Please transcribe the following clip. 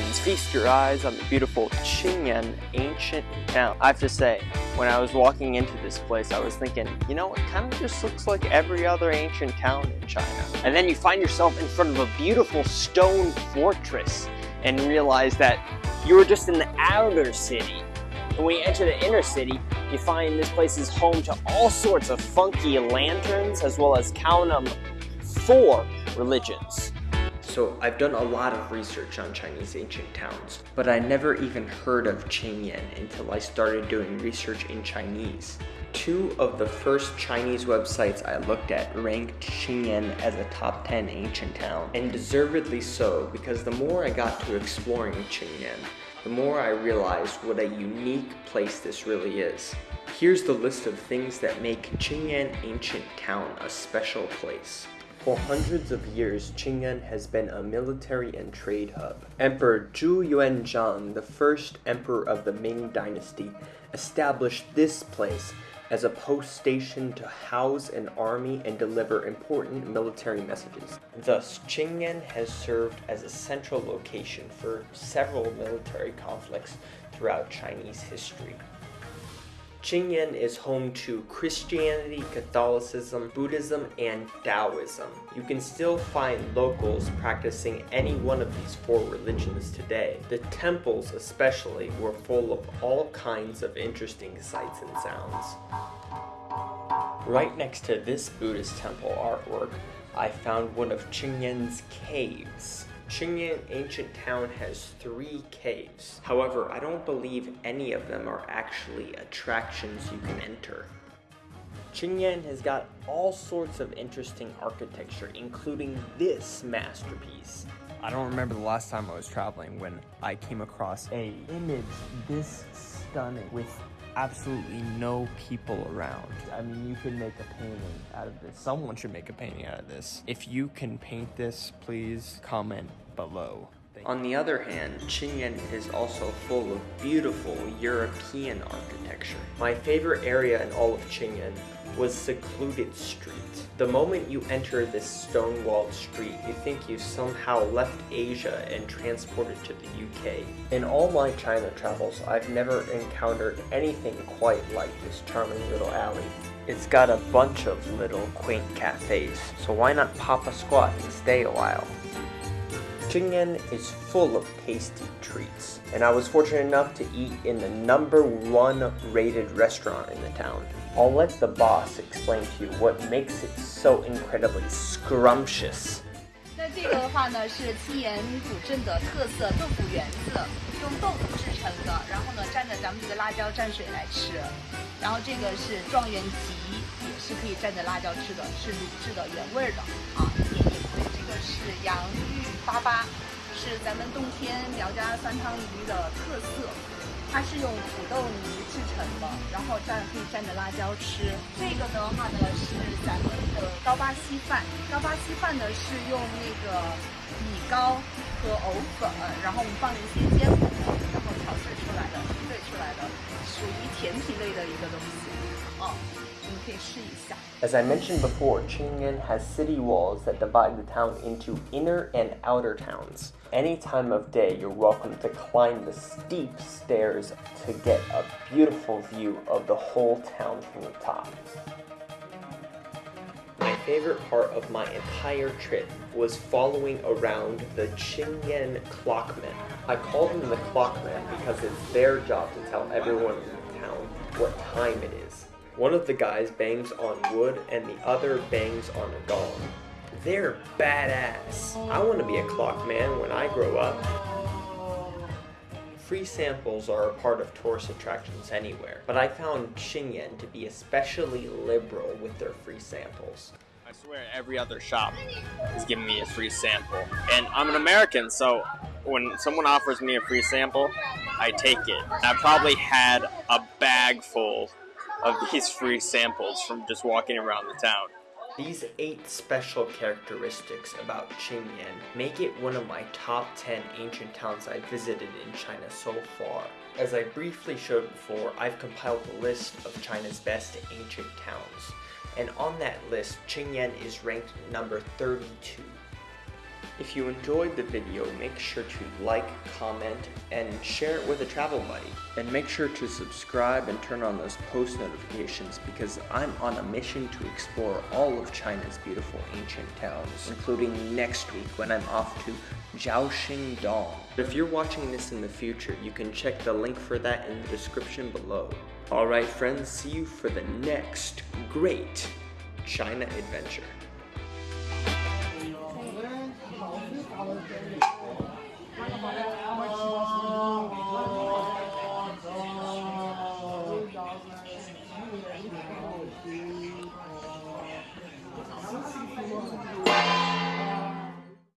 feast your eyes on the beautiful Qingyan ancient town. I have to say, when I was walking into this place, I was thinking, you know, it kind of just looks like every other ancient town in China. And then you find yourself in front of a beautiful stone fortress and realize that you were just in the outer city. And when you enter the inner city, you find this place is home to all sorts of funky lanterns, as well as them, four religions. So I've done a lot of research on Chinese ancient towns, but I never even heard of Qingyan until I started doing research in Chinese. Two of the first Chinese websites I looked at ranked Qingyan as a top 10 ancient town, and deservedly so because the more I got to exploring Qingyan, the more I realized what a unique place this really is. Here's the list of things that make Qingyan Ancient Town a special place. For hundreds of years, Qingyan has been a military and trade hub. Emperor Zhu Yuanzhang, the first emperor of the Ming Dynasty, established this place as a post station to house an army and deliver important military messages. Thus, Qingyan has served as a central location for several military conflicts throughout Chinese history. Qingyan is home to Christianity, Catholicism, Buddhism, and Taoism. You can still find locals practicing any one of these four religions today. The temples especially were full of all kinds of interesting sights and sounds. Right next to this Buddhist temple artwork, I found one of Qingyan's caves. Qingyan ancient town has three caves. However, I don't believe any of them are actually attractions you can enter. Qingyan has got all sorts of interesting architecture, including this masterpiece. I don't remember the last time I was traveling when I came across a image this stunning with absolutely no people around. I mean, you can make a painting out of this. Someone should make a painting out of this. If you can paint this, please comment below. On the other hand, Qingyan is also full of beautiful European architecture. My favorite area in all of Qingyan was Secluded Street. The moment you enter this stone-walled street, you think you somehow left Asia and transported to the UK. In all my China travels, I've never encountered anything quite like this charming little alley. It's got a bunch of little quaint cafes, so why not pop a squat and stay a while? Michigan is full of tasty treats, and I was fortunate enough to eat in the number one rated restaurant in the town. I'll let the boss explain to you what makes it so incredibly scrumptious. 那这个的话呢，是青岩古镇的特色豆腐圆子，用豆腐制成的，然后呢蘸着咱们这个辣椒蘸水来吃。然后这个是状元蹄，也是可以蘸着辣椒吃的，是卤制的原味的啊，一点也不会。这个是洋芋。粑粑，是咱们洞天苗家酸汤鱼的特色。它是用土豆泥制成的，然后蘸可以蘸着辣椒吃。这个的话呢是咱们的刀疤稀饭，刀疤稀饭呢是用那个米糕和藕粉，然后我们放了一些坚果，然后调制出来的，兑出来的，属于甜品类的一个东西。As I mentioned before, Qingyan has city walls that divide the town into inner and outer towns. Any time of day, you're welcome to climb the steep stairs to get a beautiful view of the whole town from the top. My favorite part of my entire trip was following around the Qingyan clockmen. I call them the clockmen because it's their job to tell everyone in the town what time it is. One of the guys bangs on wood and the other bangs on a gong. They're badass. I want to be a clock man when I grow up. Free samples are a part of tourist attractions anywhere, but I found Qingyan to be especially liberal with their free samples. I swear every other shop is giving me a free sample. And I'm an American, so when someone offers me a free sample, I take it. I probably had a bag full of these free samples from just walking around the town. These 8 special characteristics about Qingyan make it one of my top 10 ancient towns I've visited in China so far. As I briefly showed before, I've compiled a list of China's best ancient towns, and on that list, Qingyan is ranked number 32. If you enjoyed the video, make sure to like, comment, and share it with a travel buddy. And make sure to subscribe and turn on those post notifications because I'm on a mission to explore all of China's beautiful ancient towns, including next week when I'm off to Zhaoxing Dong. If you're watching this in the future, you can check the link for that in the description below. Alright friends, see you for the next great China adventure.